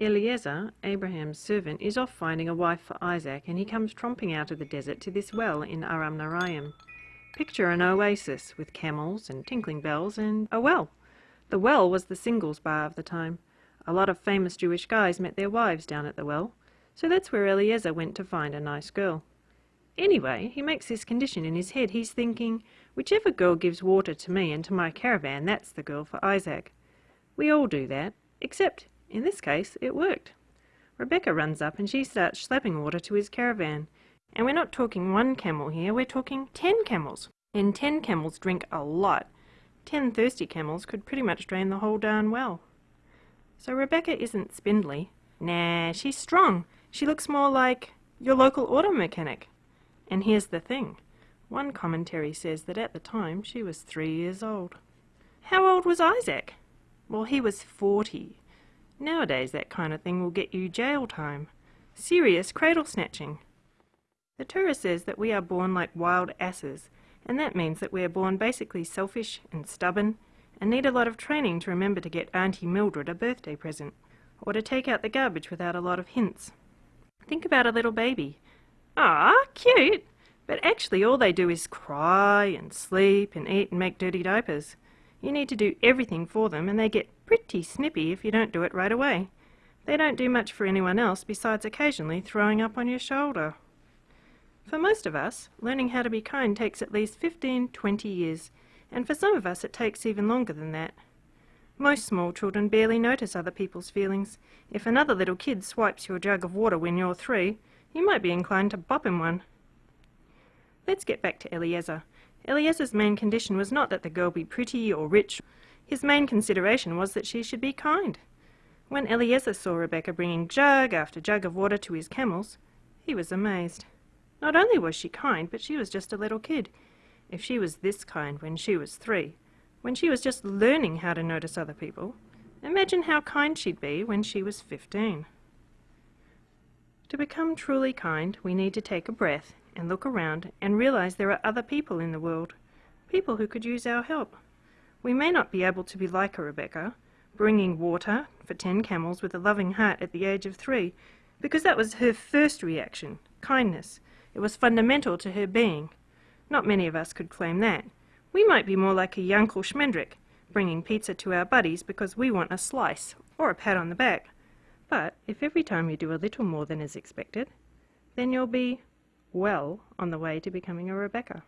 Eliezer, Abraham's servant, is off finding a wife for Isaac, and he comes tromping out of the desert to this well in Aram Naharaim. Picture an oasis with camels and tinkling bells and a well. The well was the singles bar of the time. A lot of famous Jewish guys met their wives down at the well, so that's where Eliezer went to find a nice girl. Anyway, he makes this condition in his head. He's thinking, whichever girl gives water to me and to my caravan, that's the girl for Isaac. We all do that, except in this case, it worked. Rebecca runs up and she starts slapping water to his caravan. And we're not talking one camel here, we're talking ten camels. And ten camels drink a lot. Ten thirsty camels could pretty much drain the whole darn well. So Rebecca isn't spindly. Nah, she's strong. She looks more like your local auto mechanic. And here's the thing. One commentary says that at the time she was three years old. How old was Isaac? Well, he was forty. Nowadays that kind of thing will get you jail time. Serious cradle snatching. The Torah says that we are born like wild asses, and that means that we are born basically selfish and stubborn and need a lot of training to remember to get Auntie Mildred a birthday present, or to take out the garbage without a lot of hints. Think about a little baby. Ah, cute! But actually all they do is cry and sleep and eat and make dirty diapers. You need to do everything for them and they get pretty snippy if you don't do it right away. They don't do much for anyone else besides occasionally throwing up on your shoulder. For most of us, learning how to be kind takes at least 15, 20 years, and for some of us it takes even longer than that. Most small children barely notice other people's feelings. If another little kid swipes your jug of water when you're three, you might be inclined to bop him one. Let's get back to Eliezer. Eliezer's main condition was not that the girl be pretty or rich. His main consideration was that she should be kind. When Eliezer saw Rebecca bringing jug after jug of water to his camels, he was amazed. Not only was she kind, but she was just a little kid. If she was this kind when she was three, when she was just learning how to notice other people, imagine how kind she'd be when she was fifteen. To become truly kind, we need to take a breath and look around and realize there are other people in the world, people who could use our help. We may not be able to be like a Rebecca, bringing water for ten camels with a loving heart at the age of three, because that was her first reaction, kindness. It was fundamental to her being. Not many of us could claim that. We might be more like a Yankel Schmendrick, bringing pizza to our buddies because we want a slice or a pat on the back. But if every time you do a little more than is expected, then you'll be well on the way to becoming a Rebecca.